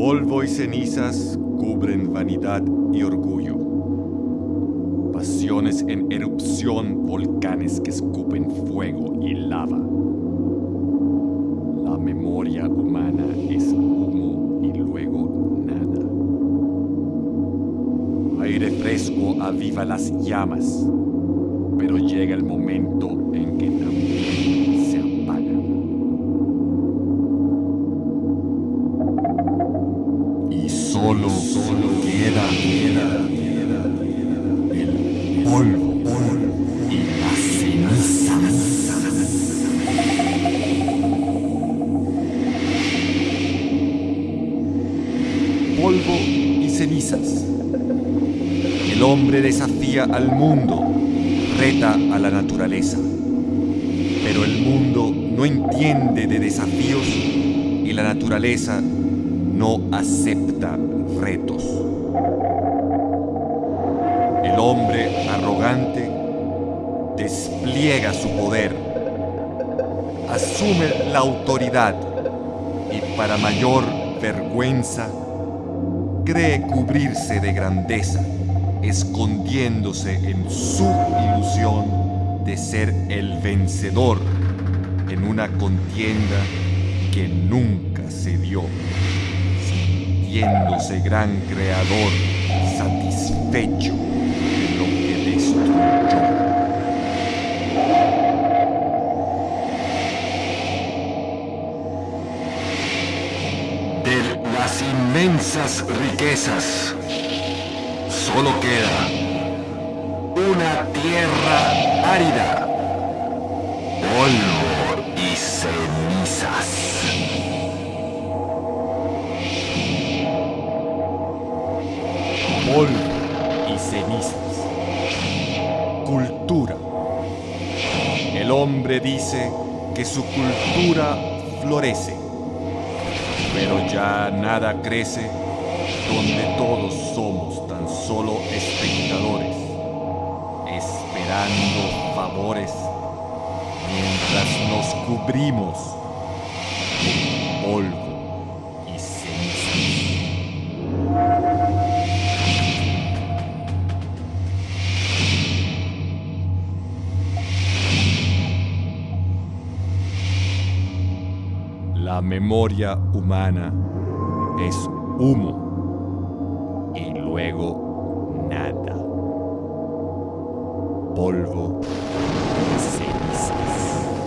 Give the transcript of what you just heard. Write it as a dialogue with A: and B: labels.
A: Polvo y cenizas cubren vanidad y orgullo. Pasiones en erupción, volcanes que escupen fuego y lava. La memoria humana es humo y luego nada. Aire fresco aviva las llamas, pero llega el momento en solo, solo queda, queda, el polvo y las cenizas. Polvo y cenizas. El hombre desafía al mundo, reta a la naturaleza. Pero el mundo no entiende de desafíos y la naturaleza no acepta retos. El hombre arrogante despliega su poder, asume la autoridad y para mayor vergüenza cree cubrirse de grandeza, escondiéndose en su ilusión de ser el vencedor en una contienda que nunca se dio sintiéndose gran creador, satisfecho de lo que destruyó. De las inmensas riquezas, solo queda una tierra árida, polvo y cenizas. Cultura. El hombre dice que su cultura florece, pero ya nada crece donde todos somos tan solo espectadores, esperando favores mientras nos cubrimos de polvo La memoria humana es humo y luego nada. Polvo y cenizas.